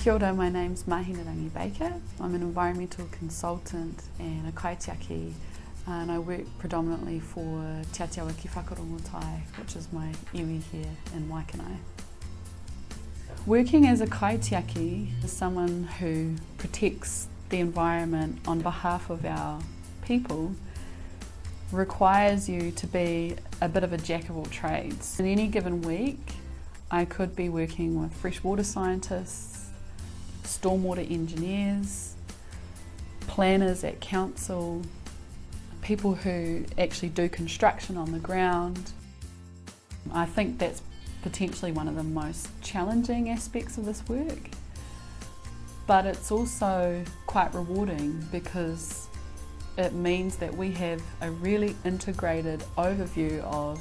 Kia ora, my name's Mahina Baker. I'm an environmental consultant and a kaitiaki and I work predominantly for Te Atiawa Whakarongotai, which is my iwi here in Waikanae. Working as a kaitiaki is someone who protects the environment on behalf of our people requires you to be a bit of a jack of all trades. In any given week, I could be working with freshwater scientists, stormwater engineers, planners at council, people who actually do construction on the ground. I think that's potentially one of the most challenging aspects of this work. But it's also quite rewarding because it means that we have a really integrated overview of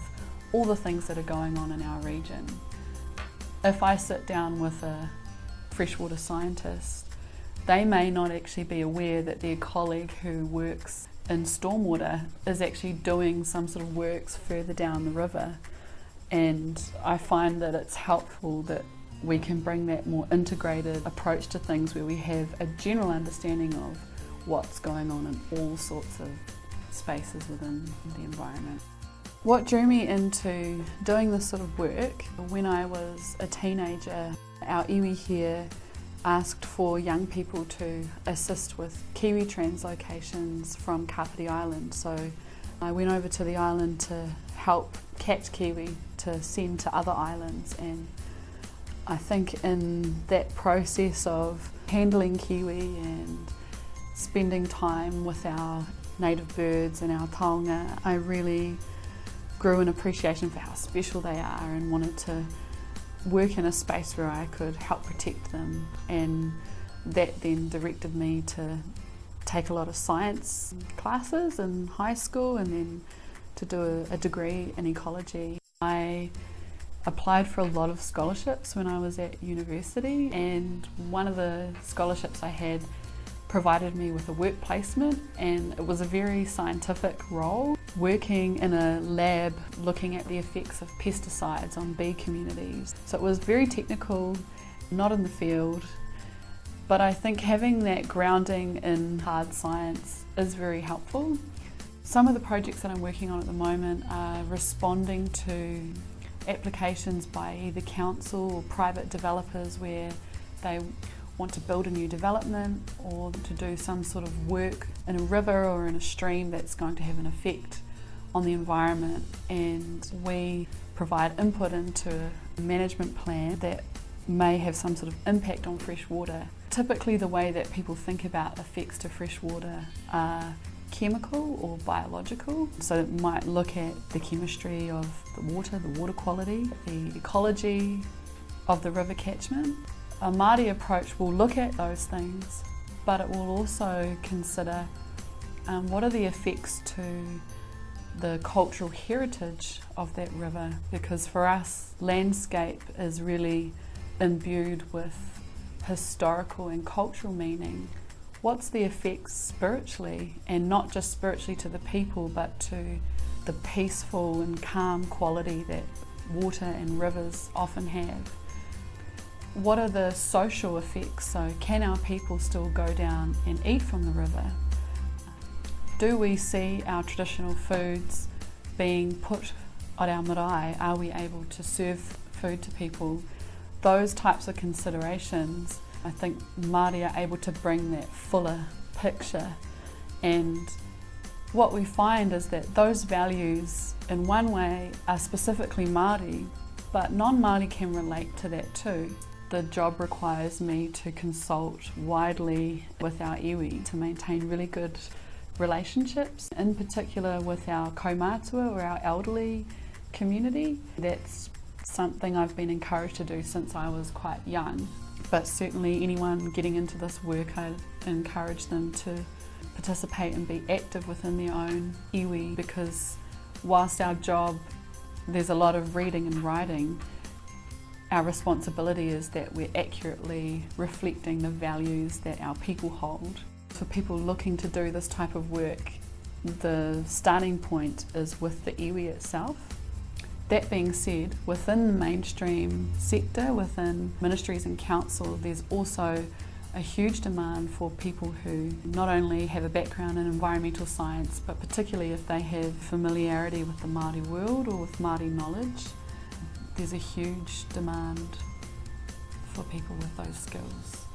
all the things that are going on in our region. If I sit down with a freshwater scientist, they may not actually be aware that their colleague who works in stormwater is actually doing some sort of works further down the river. And I find that it's helpful that we can bring that more integrated approach to things where we have a general understanding of what's going on in all sorts of spaces within the environment. What drew me into doing this sort of work, when I was a teenager, our iwi here asked for young people to assist with Kiwi translocations from Kapiti Island. So I went over to the island to help catch Kiwi to send to other islands and I think in that process of handling Kiwi and spending time with our native birds and our taonga, I really grew an appreciation for how special they are and wanted to work in a space where I could help protect them and that then directed me to take a lot of science classes in high school and then to do a, degree in ecology. I applied for a lot of scholarships when I was at university and one of the scholarships I had provided me with a work placement and it was a very scientific role working in a lab looking at the effects of pesticides on bee communities. So it was very technical, not in the field, but I think having that grounding in hard science is very helpful. Some of the projects that I'm working on at the moment are responding to applications by either council or private developers where they want to build a new development or to do some sort of work in a river or in a stream that's going to have an effect on the environment and we provide input into a management plan that may have some sort of impact on fresh water. Typically the way that people think about effects to fresh water are chemical or biological. So it might look at the chemistry of the water, the water quality, the ecology of the river catchment, a Māori approach will look at those things, but it will also consider um, what are the effects to the cultural heritage of that river because for us landscape is really imbued with historical and cultural meaning. What's the effects spiritually and not just spiritually to the people but to the peaceful and calm quality that water and rivers often have. What are the social effects? So can our people still go down and eat from the river? Do we see our traditional foods being put on our marae? Are we able to serve food to people? Those types of considerations, I think Māori are able to bring that fuller picture and what we find is that those values in one way are specifically Māori but non-Māori can relate to that too. The job requires me to consult widely with our iwi to maintain really good relationships, in particular with our kaumātua or our elderly community. That's something I've been encouraged to do since I was quite young. But certainly anyone getting into this work, I encourage them to participate and be active within their own iwi because whilst our job, there's a lot of reading and writing, our responsibility is that we're accurately reflecting the values that our people hold. For people looking to do this type of work, the starting point is with the iwi itself That being said, within the mainstream sector, within ministries and council, there's also a huge demand for people who not only have a background in environmental science, but particularly if they have familiarity with the Māori world or with Māori knowledge, there's a huge demand for people with those skills.